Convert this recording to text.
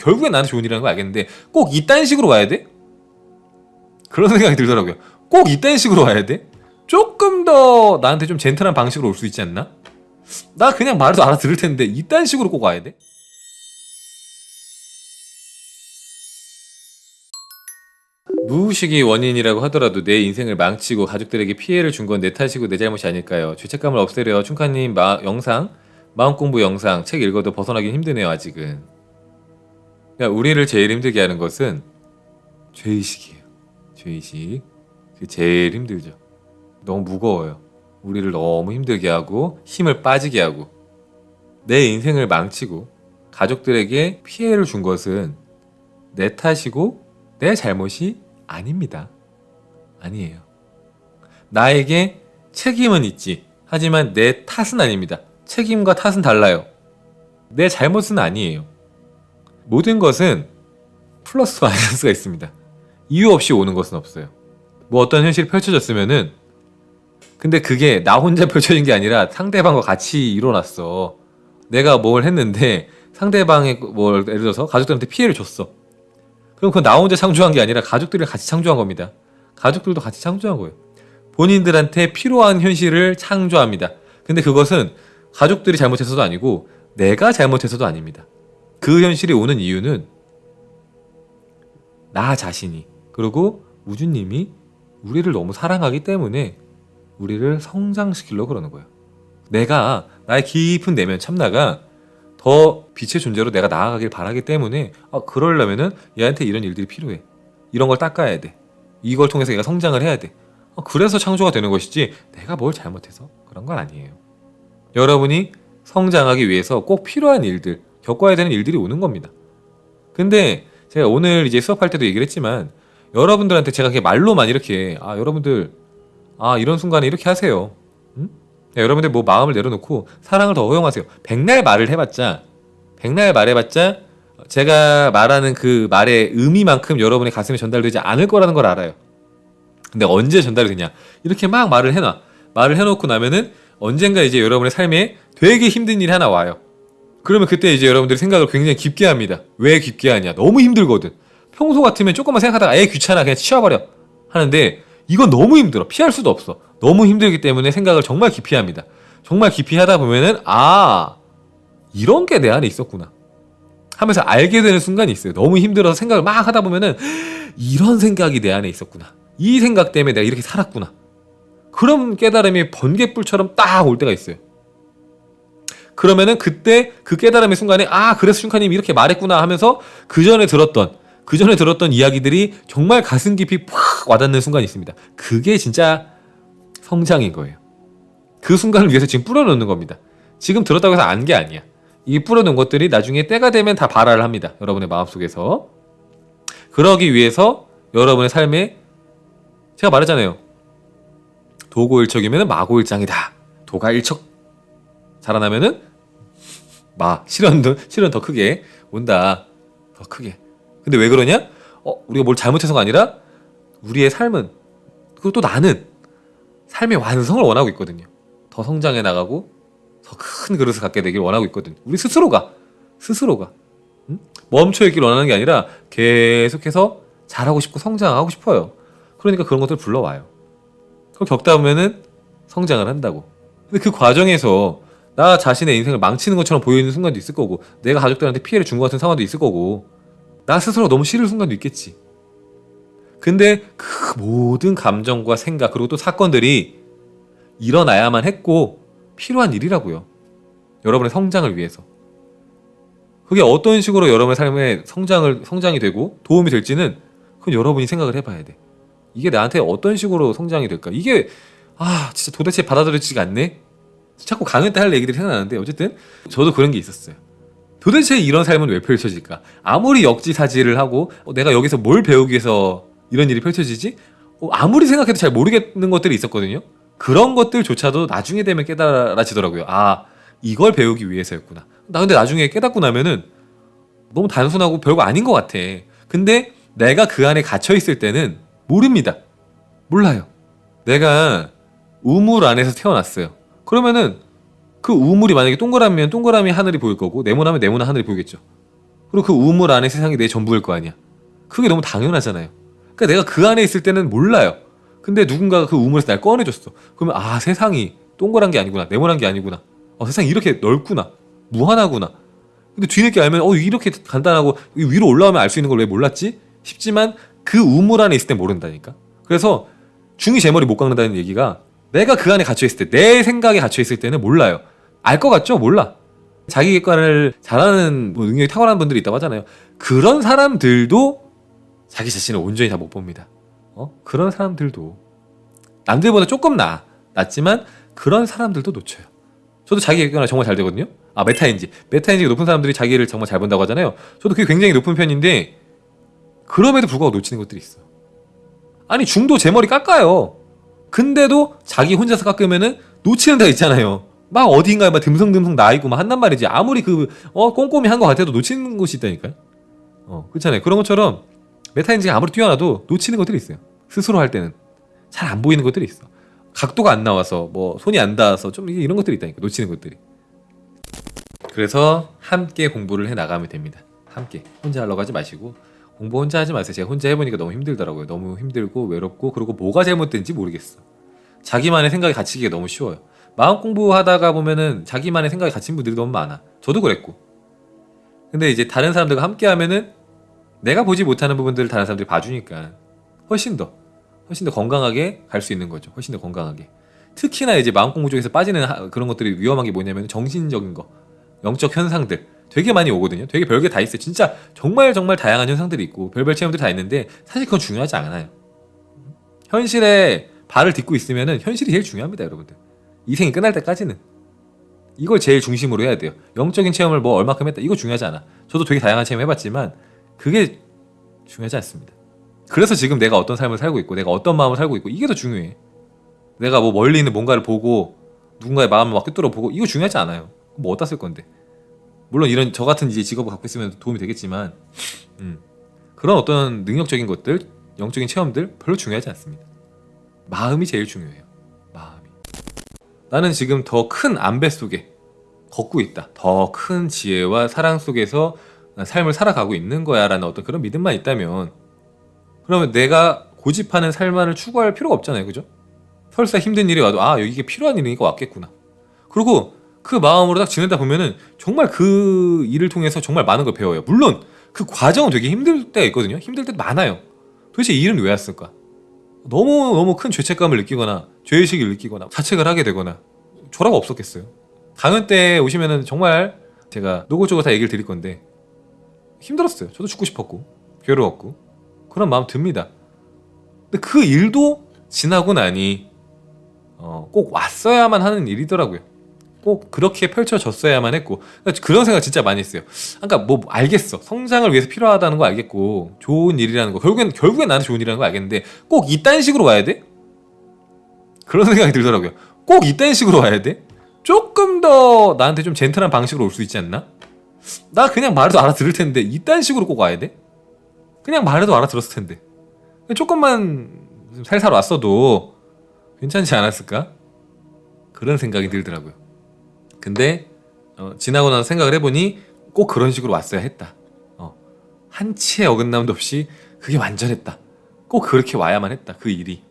결국엔 나한테 좋은 일이라는 걸 알겠는데 꼭 이딴 식으로 와야 돼? 그런 생각이 들더라고요. 꼭 이딴 식으로 와야 돼? 조금 더 나한테 좀 젠틀한 방식으로 올 수 있지 않나? 나 그냥 말해도 알아들을 텐데 이딴 식으로 꼭 와야 돼? 무의식이 원인이라고 하더라도 내 인생을 망치고 가족들에게 피해를 준 건 내 탓이고 내 잘못이 아닐까요? 죄책감을 없애려 충카님 마, 영상 마음 공부 영상 책 읽어도 벗어나긴 힘드네요 아직은. 그러니까 우리를 제일 힘들게 하는 것은 죄의식이에요. 죄의식. 그게 제일 힘들죠. 너무 무거워요. 우리를 너무 힘들게 하고 힘을 빠지게 하고 내 인생을 망치고 가족들에게 피해를 준 것은 내 탓이고 내 잘못이 아닙니다. 아니에요. 나에게 책임은 있지. 하지만 내 탓은 아닙니다. 책임과 탓은 달라요. 내 잘못은 아니에요. 모든 것은 플러스 마이너스가 있습니다. 이유 없이 오는 것은 없어요. 뭐 어떤 현실이 펼쳐졌으면은 근데 그게 나 혼자 펼쳐진 게 아니라 상대방과 같이 일어났어. 내가 뭘 했는데 상대방의 뭘 예를 들어서 가족들한테 피해를 줬어. 그럼 그건 나 혼자 창조한 게 아니라 가족들이 같이 창조한 겁니다. 가족들도 같이 창조한 거예요. 본인들한테 필요한 현실을 창조합니다. 근데 그것은 가족들이 잘못해서도 아니고 내가 잘못해서도 아닙니다. 그 현실이 오는 이유는 나 자신이 그리고 우주님이 우리를 너무 사랑하기 때문에 우리를 성장시키려고 그러는 거예요. 내가 나의 깊은 내면 참나가 더 빛의 존재로 내가 나아가길 바라기 때문에 아, 그러려면은 얘한테 이런 일들이 필요해. 이런 걸 닦아야 돼. 이걸 통해서 얘가 성장을 해야 돼. 아, 그래서 창조가 되는 것이지 내가 뭘 잘못해서 그런 건 아니에요. 여러분이 성장하기 위해서 꼭 필요한 일들, 겪어야 되는 일들이 오는 겁니다. 근데 제가 오늘 이제 수업할 때도 얘기를 했지만 여러분들한테 제가 그냥 말로만 이렇게 아 여러분들 아 이런 순간에 이렇게 하세요. 응? 야, 여러분들 뭐 마음을 내려놓고 사랑을 더 허용하세요. 백날 말을 해봤자 백날 말해봤자 제가 말하는 그 말의 의미만큼 여러분의 가슴에 전달되지 않을 거라는 걸 알아요. 근데 언제 전달이 되냐? 이렇게 막 말을 해놔. 말을 해놓고 나면은 언젠가 이제 여러분의 삶에 되게 힘든 일이 하나 와요. 그러면 그때 이제 여러분들이 생각을 굉장히 깊게 합니다. 왜 깊게 하냐? 너무 힘들거든. 평소 같으면 조금만 생각하다가 애 귀찮아 그냥 치워버려 하는데 이건 너무 힘들어. 피할 수도 없어. 너무 힘들기 때문에 생각을 정말 깊이 합니다. 정말 깊이 하다 보면은 아 이런 게 내 안에 있었구나 하면서 알게 되는 순간이 있어요. 너무 힘들어서 생각을 막 하다 보면은 이런 생각이 내 안에 있었구나. 이 생각 때문에 내가 이렇게 살았구나. 그런 깨달음이 번개불처럼 딱 올 때가 있어요. 그러면은 그때 그 깨달음의 순간에 아 그래서 슌카님이 이렇게 말했구나 하면서 그 전에 들었던 그 전에 들었던 이야기들이 정말 가슴 깊이 팍 와닿는 순간이 있습니다. 그게 진짜 성장인 거예요. 그 순간을 위해서 지금 뿌려놓는 겁니다. 지금 들었다고 해서 안 게 아니야. 이 뿌려놓은 것들이 나중에 때가 되면 다 발화를 합니다. 여러분의 마음속에서. 그러기 위해서 여러분의 삶에 제가 말했잖아요. 도고일척이면 마고일장이다. 도가일척 자라나면은 마 실현도 실현 더 크게 온다. 더 크게. 근데 왜 그러냐? 어, 우리가 뭘 잘못해서가 아니라 우리의 삶은 그리고 또 나는 삶의 완성을 원하고 있거든요. 더 성장해 나가고 더 큰 그릇을 갖게 되길 원하고 있거든. 우리 스스로가 스스로가 응? 멈춰 있길 원하는 게 아니라 계속해서 잘하고 싶고 성장하고 싶어요. 그러니까 그런 것들 불러와요. 그걸 겪다 보면은 성장을 한다고. 근데 그 과정에서 나 자신의 인생을 망치는 것처럼 보이는 순간도 있을 거고 내가 가족들한테 피해를 준 것 같은 상황도 있을 거고 나 스스로 너무 싫은 순간도 있겠지. 근데 그 모든 감정과 생각 그리고 또 사건들이 일어나야만 했고 필요한 일이라고요. 여러분의 성장을 위해서. 그게 어떤 식으로 여러분의 삶에 성장을 성장이 되고 도움이 될지는 그건 여러분이 생각을 해봐야 돼. 이게 나한테 어떤 식으로 성장이 될까? 이게 아 진짜 도대체 받아들여지지가 않네. 자꾸 강연 때 할 얘기들이 생각나는데 어쨌든 저도 그런 게 있었어요. 도대체 이런 삶은 왜 펼쳐질까? 아무리 역지사지를 하고 어, 내가 여기서 뭘 배우기 위해서 이런 일이 펼쳐지지? 어, 아무리 생각해도 잘 모르겠는 것들이 있었거든요. 그런 것들조차도 나중에 되면 깨달아지더라고요. 아 이걸 배우기 위해서였구나. 나 근데 나중에 깨닫고 나면은 너무 단순하고 별거 아닌 것 같아. 근데 내가 그 안에 갇혀 있을 때는 모릅니다. 몰라요. 내가 우물 안에서 태어났어요. 그러면은 그 우물이 만약에 동그라미면 동그라미 하늘이 보일 거고 네모나면 네모나 하늘이 보이겠죠. 그리고 그 우물 안에 세상이 내 전부일 거 아니야. 그게 너무 당연하잖아요. 그러니까 내가 그 안에 있을 때는 몰라요. 근데 누군가가 그 우물에서 날 꺼내줬어. 그러면 아 세상이 동그란 게 아니구나, 네모난 게 아니구나. 어, 세상이 이렇게 넓구나, 무한하구나. 근데 뒤늦게 알면 어 이렇게 간단하고 위로 올라오면 알 수 있는 걸 왜 몰랐지? 싶지만 그 우물 안에 있을 때 모른다니까. 그래서 중이 제 머리 못 깎는다는 얘기가 내가 그 안에 갇혀 있을 때 내 생각에 갇혀 있을 때는 몰라요. 알 것 같죠? 몰라. 자기 객관을 잘하는 뭐 능력이 탁월한 분들이 있다고 하잖아요. 그런 사람들도 자기 자신을 온전히 다 못 봅니다. 어? 그런 사람들도 남들보다 조금 나 낫지만 그런 사람들도 놓쳐요. 저도 자기 객관을 정말 잘 되거든요. 아 메타인지 메타인지가 높은 사람들이 자기를 정말 잘 본다고 하잖아요. 저도 그게 굉장히 높은 편인데 그럼에도 불구하고 놓치는 것들이 있어. 아니 중도 제 머리 깎아요. 근데도 자기 혼자서 깎으면은 놓치는 데가 있잖아요. 막 어딘가에 막 듬성듬성 나 있고 막 한단 말이지. 아무리 그 어 꼼꼼히 한 것 같아도 놓치는 곳이 있다니까요. 어 그렇잖아요. 그런 것처럼 메타인지가 아무리 뛰어나도 놓치는 것들이 있어요. 스스로 할 때는 잘 안 보이는 것들이 있어. 각도가 안 나와서 뭐 손이 안 닿아서 좀 이런 것들이 있다니까 놓치는 것들이. 그래서 함께 공부를 해 나가면 됩니다. 함께 혼자 하려고 하지 마시고 공부 혼자 하지 마세요. 제가 혼자 해보니까 너무 힘들더라고요. 너무 힘들고 외롭고 그리고 뭐가 잘못된지 모르겠어. 자기만의 생각이 갇히기가 너무 쉬워요. 마음 공부하다가 보면은 자기만의 생각이 갇힌 분들이 너무 많아. 저도 그랬고. 근데 이제 다른 사람들과 함께 하면은 내가 보지 못하는 부분들을 다른 사람들이 봐주니까 훨씬 더 훨씬 더 건강하게 갈 수 있는 거죠. 훨씬 더 건강하게. 특히나 이제 마음 공부 쪽에서 빠지는 하- 그런 것들이 위험한 게 뭐냐면 정신적인 거, 영적 현상들 되게 많이 오거든요. 되게 별게 다 있어요. 진짜 정말 정말 다양한 현상들이 있고 별별 체험들이 다 있는데 사실 그건 중요하지 않아요. 현실에 발을 딛고 있으면은 현실이 제일 중요합니다, 여러분들. 이 생이 끝날 때까지는 이걸 제일 중심으로 해야 돼요. 영적인 체험을 뭐 얼마큼 했다 이거 중요하지 않아. 저도 되게 다양한 체험 해봤지만 그게 중요하지 않습니다. 그래서 지금 내가 어떤 삶을 살고 있고 내가 어떤 마음을 살고 있고 이게 더 중요해. 내가 뭐 멀리 있는 뭔가를 보고 누군가의 마음을 막 꿰뚫어 보고 이거 중요하지 않아요. 뭐 어디다 쓸 건데. 물론 이런 저 같은 이제 직업을 갖고 있으면 도움이 되겠지만 음, 그런 어떤 능력적인 것들, 영적인 체험들 별로 중요하지 않습니다. 마음이 제일 중요해요. 마음이. 나는 지금 더 큰 안배 속에 걷고 있다. 더 큰 지혜와 사랑 속에서 난 삶을 살아가고 있는 거야 라는 어떤 그런 믿음만 있다면 그러면 내가 고집하는 삶만을 추구할 필요가 없잖아요. 그죠? 설사 힘든 일이 와도 아, 이게 필요한 일이니까 왔겠구나. 그리고 그 마음으로 딱 지내다 보면은 정말 그 일을 통해서 정말 많은 걸 배워요. 물론 그 과정은 되게 힘들 때가 있거든요. 힘들 때도 많아요. 도대체 이 일은 왜 왔을까? 너무 너무 큰 죄책감을 느끼거나 죄의식을 느끼거나 자책을 하게 되거나 졸업 없었겠어요. 강연 때 오시면은 정말 제가 노골적으로 다 얘기를 드릴 건데 힘들었어요. 저도 죽고 싶었고 괴로웠고 그런 마음 듭니다. 근데 그 일도 지나고 나니 어, 꼭 왔어야만 하는 일이더라고요. 꼭 그렇게 펼쳐졌어야만 했고 그런 생각 진짜 많이 했어요. 그러니까 뭐 알겠어 성장을 위해서 필요하다는 거 알겠고 좋은 일이라는 거 결국엔 결국엔 나한테 좋은 일이라는 거 알겠는데 꼭 이딴 식으로 와야 돼? 그런 생각이 들더라고요. 꼭 이딴 식으로 와야 돼? 조금 더 나한테 좀 젠틀한 방식으로 올 수 있지 않나? 나 그냥 말해도 알아들을 텐데 이딴 식으로 꼭 와야 돼? 그냥 말해도 알아들었을 텐데 조금만 좀 살살 왔어도 괜찮지 않았을까? 그런 생각이 들더라고요. 근데 어, 지나고 나서 생각을 해보니 꼭 그런 식으로 왔어야 했다. 어, 한치의 어긋남도 없이 그게 완전했다. 꼭 그렇게 와야만 했다. 그 일이.